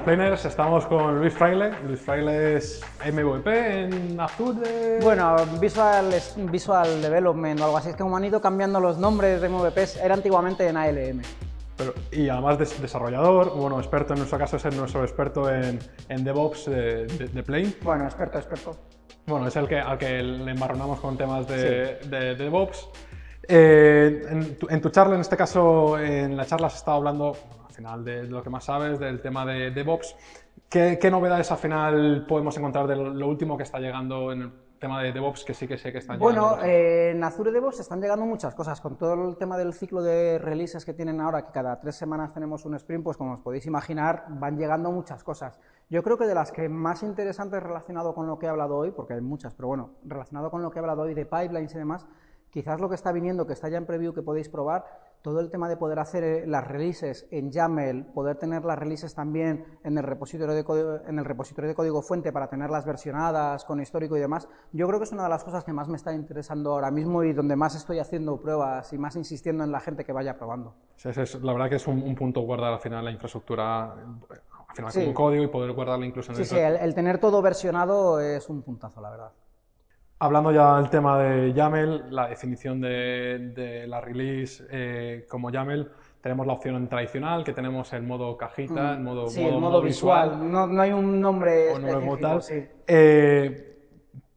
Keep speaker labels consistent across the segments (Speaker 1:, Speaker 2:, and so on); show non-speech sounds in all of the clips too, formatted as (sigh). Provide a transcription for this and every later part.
Speaker 1: buenas planers, estamos con Luis Fraile. Luis Fraile es MVP en Azure.
Speaker 2: Bueno, Visual, Visual Development o algo así, es que como han ido cambiando los nombres de MVPs, era antiguamente en ALM.
Speaker 1: Pero, y además de desarrollador, bueno, experto en nuestro caso es nuestro experto en, en DevOps de, de, Plane.
Speaker 2: Bueno, experto, experto.
Speaker 1: Bueno, es el que, al que le embarronamos con temas de, de DevOps. Eh, en, tu, en, tu, charla, en este caso, en la charla has estado hablando final de lo que más sabes, del tema de DevOps. ¿Qué, qué novedades al final podemos encontrar de lo, último que está llegando en el tema de DevOps, que sí que sé que están
Speaker 2: llegando? Bueno, eh, en Azure DevOps están llegando muchas cosas. Con todo el tema del ciclo de releases que tienen ahora, que cada tres semanas tenemos un sprint, pues como os podéis imaginar, van llegando muchas cosas. Yo creo que de las que más interesantes relacionado con lo que he hablado hoy, porque hay muchas, pero bueno, relacionado con lo que he hablado hoy de pipelines y demás, quizás lo que está viniendo, que está ya en preview, que podéis probar, todo el tema de poder hacer eh, las releases en YAML, poder tener las releases también en el repositorio de código, en el repositorio de código fuente para tenerlas versionadas con histórico y demás, yo creo que es una de las cosas que más me está interesando ahora mismo y donde más estoy haciendo pruebas y más insistiendo en la gente que vaya probando.
Speaker 1: Sí, es, la verdad que es un, punto guardar al final la infraestructura al final como código y poder guardarla incluso en
Speaker 2: el... Sí, sí, el tener todo versionado es un puntazo, la verdad.
Speaker 1: Hablando ya del tema de YAML, la definición de, la release eh, como YAML, tenemos la opción tradicional, que tenemos el modo cajita, mm. el modo,
Speaker 2: sí, el modo visual. No, no, hay un nombre específico.
Speaker 1: Eh,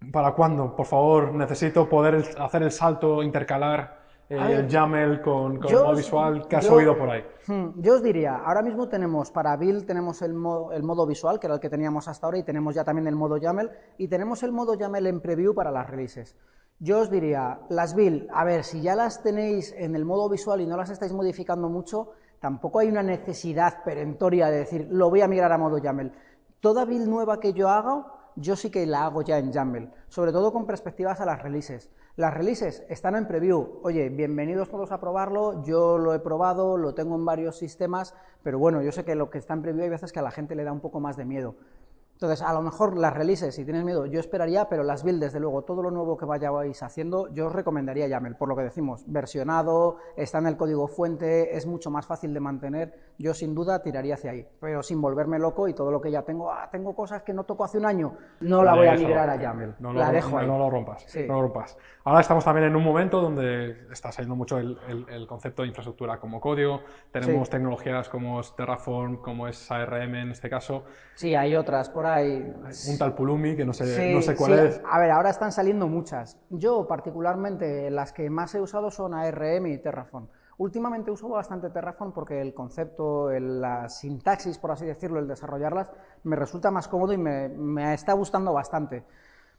Speaker 1: ¿Para cuándo? Por favor, necesito poder hacer el salto, intercalar eh, YAML con, con modo visual que has oído por ahí.
Speaker 2: Hmm, yo os diría, ahora mismo tenemos para build tenemos el modo, el modo visual, que era el que teníamos hasta ahora, y tenemos ya también el modo YAML, y tenemos el modo YAML en preview para las releases. Yo os diría, las build, a ver, si ya las tenéis en el modo visual y no las estáis modificando mucho, tampoco hay una necesidad perentoria de decir, lo voy a migrar a modo YAML. Toda build nueva que yo haga, yo sí que la hago ya en YAML, sobre todo con perspectivas a las releases. Las releases están en preview. Oye, bienvenidos todos a probarlo. Yo lo he probado, lo tengo en varios sistemas, pero bueno, yo sé que lo que está en preview hay veces que a la gente le da un poco más de miedo. Entonces, a lo mejor las releases, si tienes miedo, yo esperaría, pero las builds, desde luego, todo lo nuevo que vayáis haciendo, yo os recomendaría YAML, por lo que decimos, versionado, está en el código fuente, es mucho más fácil de mantener, yo sin duda tiraría hacia ahí, pero sin volverme loco y todo lo que ya tengo, ah, tengo cosas que no toco hace un año, no la voy a migrar a YAML,
Speaker 1: no,
Speaker 2: la dejo
Speaker 1: no, lo rompas, no lo rompas. Ahora estamos también en un momento donde está saliendo mucho el, concepto de infraestructura como código, tenemos tecnologías como es Terraform, como es ARM en este caso.
Speaker 2: Sí, hay otras por ahí
Speaker 1: un tal Pulumi que no sé, no sé cuál es.
Speaker 2: A ver, ahora están saliendo muchas. Yo, particularmente, las que más he usado son ARM y Terraform. Últimamente uso bastante Terraform porque el concepto, la sintaxis, por así decirlo, el desarrollarlas, me resulta más cómodo y me, me está gustando bastante.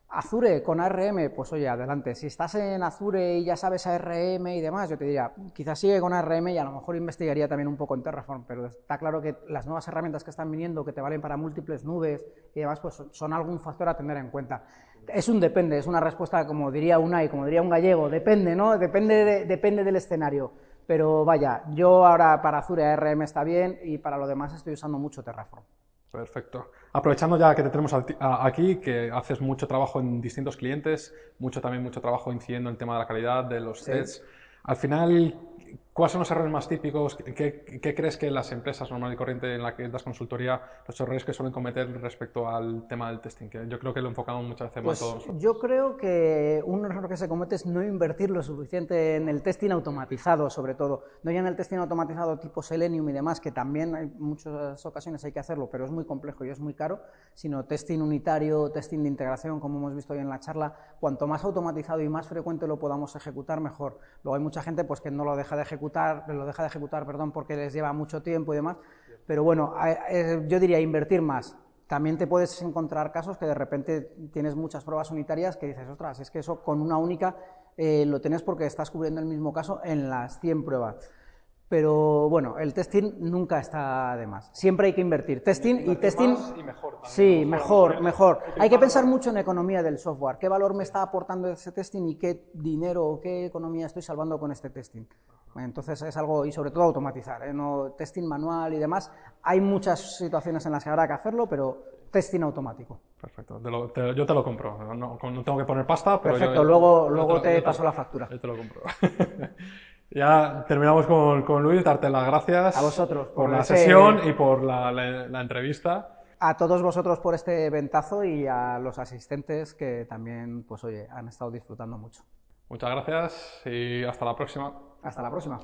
Speaker 2: Azure con ARM, pues oye, adelante. Si estás en Azure y ya sabes ARM y demás, yo te diría, quizás sigue con ARM y a lo mejor investigaría también un poco en Terraform, pero está claro que las nuevas herramientas que están viniendo, que te valen para múltiples nubes y demás, pues son algún factor a tener en cuenta. Es un depende, es una respuesta, como diría una y como diría un gallego, depende, ¿no? Depende, depende del escenario. Pero vaya, yo ahora para Azure ARM está bien y para lo demás estoy usando mucho Terraform.
Speaker 1: Perfecto. Aprovechando ya que te tenemos aquí, que haces mucho trabajo en distintos clientes, mucho también mucho trabajo incidiendo en el tema de la calidad, de los sets. Al final, ¿Cuáles son los errores más típicos? ¿Qué, crees que las empresas normal y corriente en las que das consultoría, los errores que suelen cometer respecto al tema del testing? Que yo creo que lo enfocamos muchas veces pues todos.
Speaker 2: Yo creo que un error que se comete es no invertir lo suficiente en el testing automatizado, sobre todo. No ya en el testing automatizado tipo Selenium y demás, que también en muchas ocasiones hay que hacerlo, pero es muy complejo y es muy caro, sino testing unitario, testing de integración, como hemos visto hoy en la charla. Cuanto más automatizado y más frecuente lo podamos ejecutar, mejor. Luego hay mucha gente pues, que no lo deja de ejecutar lo deja de ejecutar, perdón, porque les lleva mucho tiempo y demás. Pero bueno, yo diría invertir más. También te puedes encontrar casos que de repente tienes muchas pruebas unitarias que dices, ostras, es que eso con una única eh, lo tienes porque estás cubriendo el mismo caso en las 100 pruebas. Pero bueno, el testing nunca está de más. Siempre hay que invertir. Testing y testing.
Speaker 1: mejor
Speaker 2: sí, mejor, mejor. Hay que pensar mucho en economía del software. ¿Qué valor me está aportando ese testing y qué dinero o qué economía estoy salvando con este testing? Entonces es algo, y sobre todo automatizar, ¿eh? no testing manual y demás. Hay muchas situaciones en las que habrá que hacerlo, pero testing automático.
Speaker 1: Perfecto, yo te lo compro, no, tengo que poner pasta, pero
Speaker 2: Perfecto, luego, luego te, paso la factura.
Speaker 1: Yo te lo compro. (laughs) ya terminamos con, con, Luis, darte las gracias.
Speaker 2: A vosotros.
Speaker 1: Por, la sesión y por la, la entrevista
Speaker 2: a todos vosotros por este ventazo y a los asistentes que también, pues oye, han estado disfrutando mucho.
Speaker 1: Muchas gracias y hasta la próxima.
Speaker 2: Hasta la próxima.